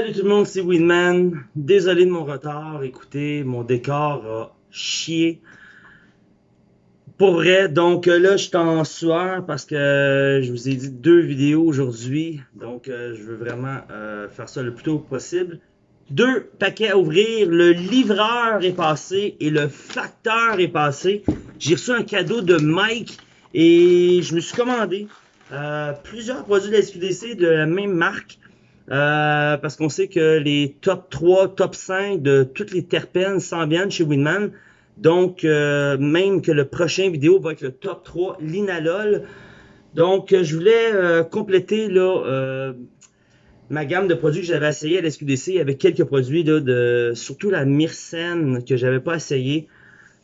Salut tout le monde, c'est Winman. Désolé de mon retard. Écoutez, mon décor a chié. Pour vrai, donc euh, là, je suis en sueur parce que euh, je vous ai dit deux vidéos aujourd'hui. Donc, euh, je veux vraiment faire ça le plus tôt possible. Deux paquets à ouvrir. Le livreur est passé et le facteur est passé. J'ai reçu un cadeau de Mike et je me suis commandé plusieurs produits de la SQDC de la même marque. Euh, parce qu'on sait que les top 3, top 5 de toutes les terpènes s'en viennent chez Winman. Donc, euh, même que le prochain vidéo va être le top 3, l'inalol. Donc, je voulais euh, compléter là, ma gamme de produits que j'avais essayé à l'SQDC avec quelques produits, là, de, surtout la myrcène que j'avais pas essayé.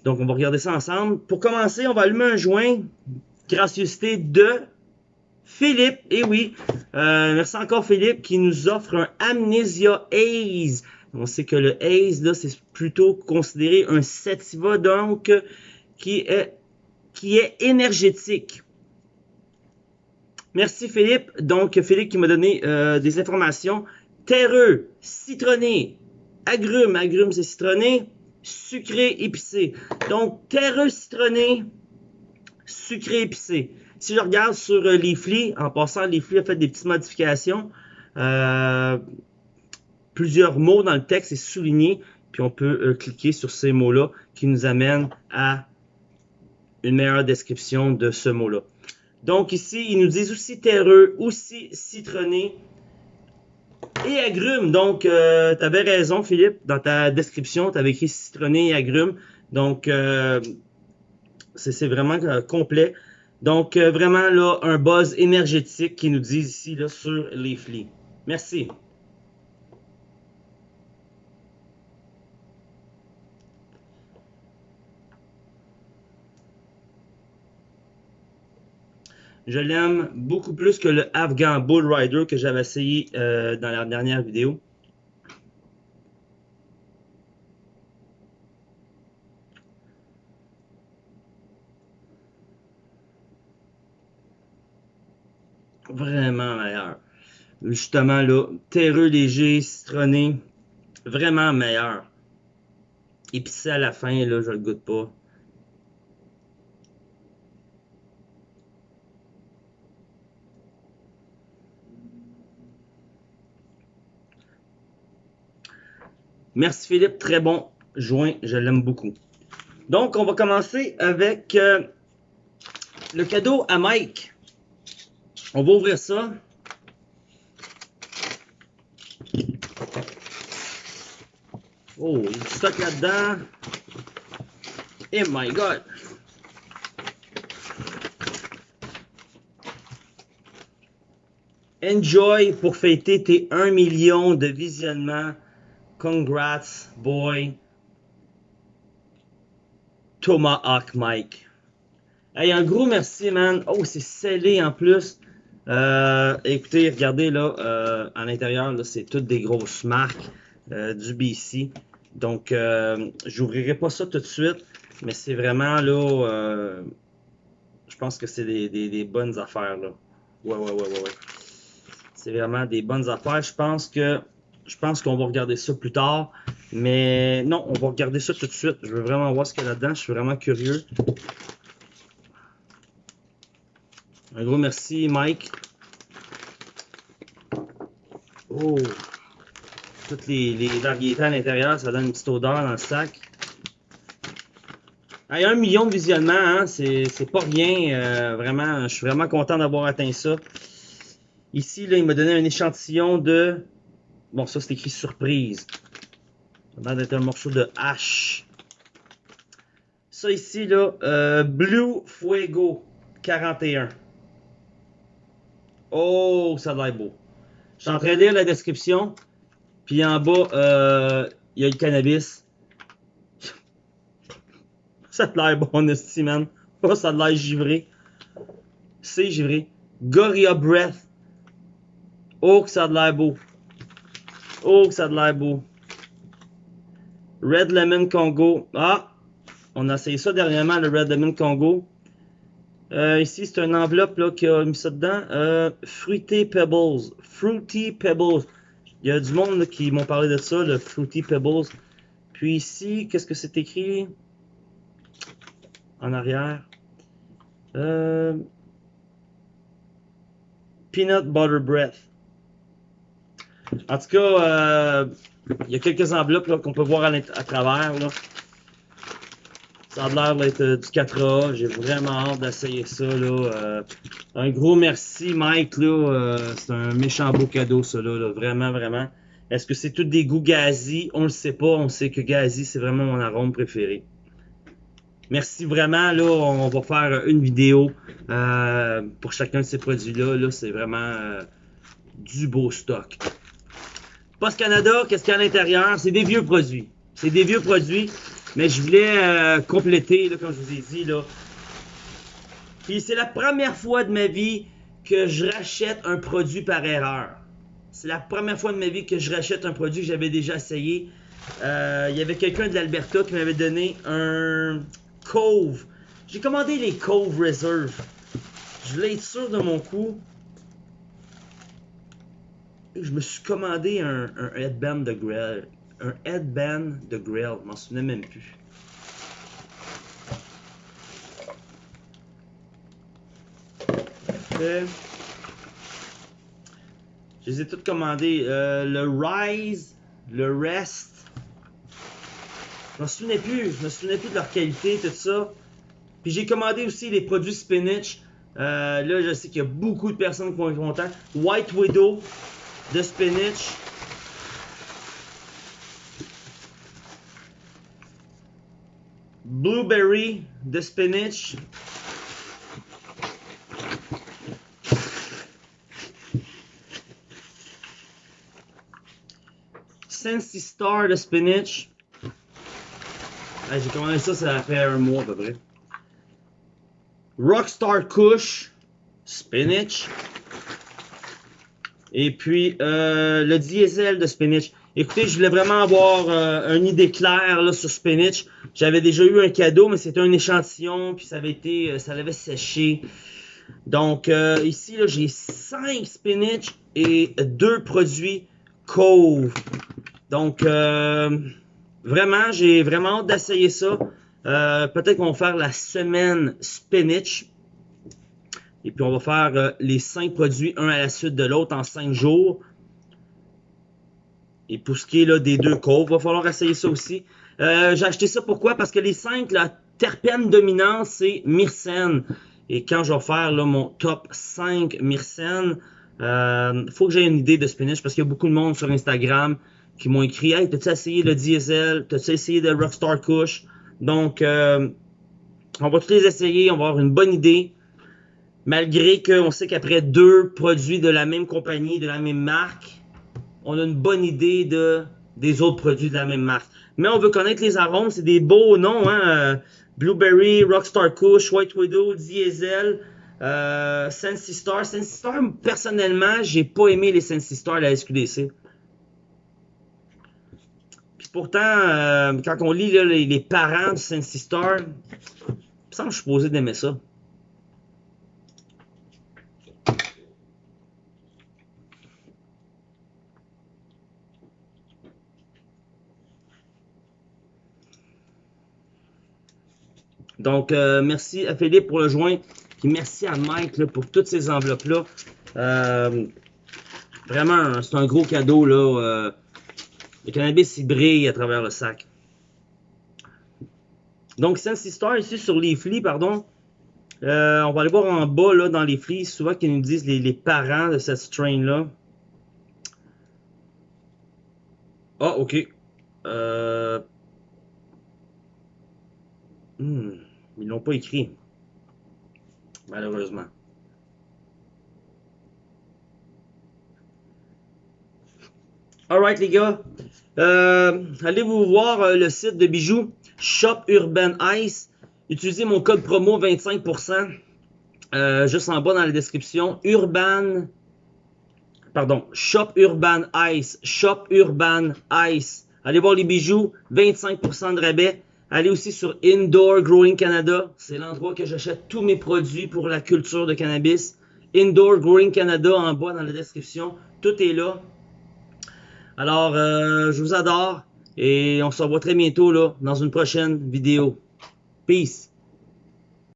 Donc, on va regarder ça ensemble. Pour commencer, on va allumer un joint. Gracieuseté de Philippe, et eh oui, euh, merci encore Philippe qui nous offre un Amnesia Haze. On sait que le Haze, là, c'est plutôt considéré un sativa, donc, qui est, énergétique. Merci Philippe. Donc, Philippe qui m'a donné euh, des informations. Terreux, citronné, agrumes, agrumes c'est citronné, sucré, épicé. Donc, terreux, citronné, sucré, épicé. Si je regarde sur euh, Leafly, en passant, Leafly a fait des petites modifications. Euh, plusieurs mots dans le texte est souligné, puis on peut euh, cliquer sur ces mots-là qui nous amènent à une meilleure description de ce mot-là. Donc ici, ils nous disent aussi terreux, aussi citronné et agrumes. Donc, tu avais raison, Philippe, dans ta description, tu avais écrit citronné et agrumes. Donc, c'est vraiment complet. Donc, euh, vraiment, là, un buzz énergétique qui nous dit ici là, sur les flics. Merci. Je l'aime beaucoup plus que le Afghan Bull Rider que j'avais essayé euh, dans la dernière vidéo. Vraiment meilleur. Justement, là, terreux léger, citronné, vraiment meilleur. Épicé à la fin, là, je le goûte pas. Merci Philippe, très bon joint, je l'aime beaucoup. Donc, on va commencer avec euh, le cadeau à Mike. On va ouvrir ça. Oh, il y a du stock là-dedans. Oh my God! Enjoy pour fêter tes 1 million de visionnements. Congrats, boy. Tomahawk Mike. Hey, un gros merci, man. Oh, c'est scellé en plus. Euh, écoutez, regardez là, euh, à l'intérieur, c'est toutes des grosses marques euh, du BC. Donc, euh, j'ouvrirai pas ça tout de suite, mais c'est vraiment là, je pense que c'est des, des, des, bonnes affaires là. Ouais, ouais, ouais, ouais, ouais. C'est vraiment des bonnes affaires. Je pense que je pense qu'on va regarder ça plus tard. Mais non, on va regarder ça tout de suite. Je veux vraiment voir ce qu'il y a là-dedans. Je suis vraiment curieux. Un gros merci, Mike. Oh! Toutes les, variétés à l'intérieur, ça donne une petite odeur dans le sac. a un million de visionnements, hein, c'est pas rien. Euh, vraiment, je suis vraiment content d'avoir atteint ça. Ici, là, il m'a donné un échantillon de... Bon, ça, c'est écrit surprise. Ça va d'être un morceau de hache. Ça ici, là, euh, Blue Fuego 41. Oh, ça a l'air beau. Je suis en train de lire la description. Puis en bas, euh, il y a le cannabis. ça a l'air bon, esti, man. Oh, ça a l'air givré. C'est givré. Gorilla Breath. Oh, que ça a l'air beau. Oh, que ça a l'air beau. Red Lemon Congo. Ah! On a essayé ça dernièrement, le Red Lemon Congo. Euh, ici, c'est une enveloppe là, qui a mis ça dedans. Euh, Fruity Pebbles. Fruity Pebbles. Il y a du monde qui m'ont parlé de ça, le Fruity Pebbles. Puis ici, qu'est-ce que c'est écrit? En arrière? Euh, peanut Butter Breath. En tout cas, il y a quelques enveloppes qu'on peut voir à, travers. Ça a l'air d'être euh, du 4A. J'ai vraiment hâte d'essayer ça. Euh, un gros merci, Mike. C'est un méchant beau cadeau, ça. Vraiment, vraiment. Est-ce que c'est tout des goûts gazi? On le sait pas. On sait que gazi, c'est vraiment mon arôme préféré. Merci vraiment. Là, on va faire une vidéo pour chacun de ces produits-là. -là, c'est vraiment du beau stock. Post Canada, qu'est-ce qu'il y a à l'intérieur? C'est des vieux produits. C'est des vieux produits, mais je voulais euh, compléter, comme je vous ai dit. Là. Puis c'est la première fois de ma vie que je rachète un produit par erreur. C'est la première fois de ma vie que je rachète un produit que j'avais déjà essayé. Euh, il y avait quelqu'un de l'Alberta qui m'avait donné un Cove. J'ai commandé les Cove Reserve. Je voulais être sûr de mon coup je me suis commandé un, headband de grill. Un headband de grill. Je m'en souvenais même plus. je les ai toutes commandées. Euh, le Rise, le Rest. Je m'en souvenais plus. Je me souvenais plus de leur qualité, tout ça. Puis j'ai commandé aussi les produits spinach. Euh, là, je sais qu'il y a beaucoup de personnes qui vont être contents. White Widow, de spinach. Blueberry de spinach. Sensi Star de spinach. J'ai commandé ça, ça fait un mois à peu près. Rockstar Kush, spinach. Et puis, euh, le diesel de spinach. Écoutez, je voulais vraiment avoir euh, une idée claire là, sur spinach. J'avais déjà eu un cadeau, mais c'était un échantillon, puis ça avait été, euh, ça l'avait séché. Donc, ici, j'ai 5 spinach et 2 produits Cove. Donc, vraiment, j'ai vraiment hâte d'essayer ça. Peut-être qu'on va faire la semaine spinach. Et puis, on va faire euh, les cinq produits, un à la suite de l'autre, en cinq jours. Et pour ce qui est là, des deux coves, il va falloir essayer ça aussi. Euh, j'ai acheté ça pourquoi? Parce que les cinq, la terpène dominante, c'est myrcène. Et quand je vais faire là, mon top 5 myrcène, euh, faut que j'ai une idée de spinach parce qu'il y a beaucoup de monde sur Instagram qui m'ont écrit Hey, t'as-tu essayé le diesel? T'as-tu essayé le Rockstar Kush? Donc, on va tous les essayer, on va avoir une bonne idée malgré qu'on sait qu'après deux produits de la même compagnie, de la même marque, on a une bonne idée de, des autres produits de la même marque. Mais on veut connaître les arômes, c'est des beaux noms, hein? Euh, Blueberry, Rockstar Kush, White Widow, Diesel, euh, Sensi Star. Sensi Star, personnellement, j'ai pas aimé les Sensi Star à la SQDC. Puis pourtant, euh, quand on lit les, parents du Sensi Star, il me semble que je suis posé d'aimer ça. Donc, euh, merci à Philippe pour le joint. Puis merci à Mike pour toutes ces enveloppes-là. Euh, vraiment, c'est un gros cadeau. Là, euh, le cannabis, il brille à travers le sac. Donc, Star ici sur les flics, pardon. on va aller voir en bas là, dans les flics. Souvent qu'ils nous disent les, parents de cette strain-là. Ah, ok. Euh... Hmm. Ils l'ont pas écrit. Malheureusement. Alright les gars. Euh, allez vous voir euh, le site de bijoux Shop Urban Ice. Utilisez mon code promo 25%. Euh, juste en bas dans la description. Urban. Pardon. Shop Urban Ice. Shop Urban Ice. Allez voir les bijoux. 25% de rabais. Allez aussi sur Indoor Growing Canada. C'est l'endroit que j'achète tous mes produits pour la culture de cannabis. Indoor Growing Canada en bas dans la description. Tout est là. Alors, euh, je vous adore et on se revoit très bientôt là, dans une prochaine vidéo. Peace!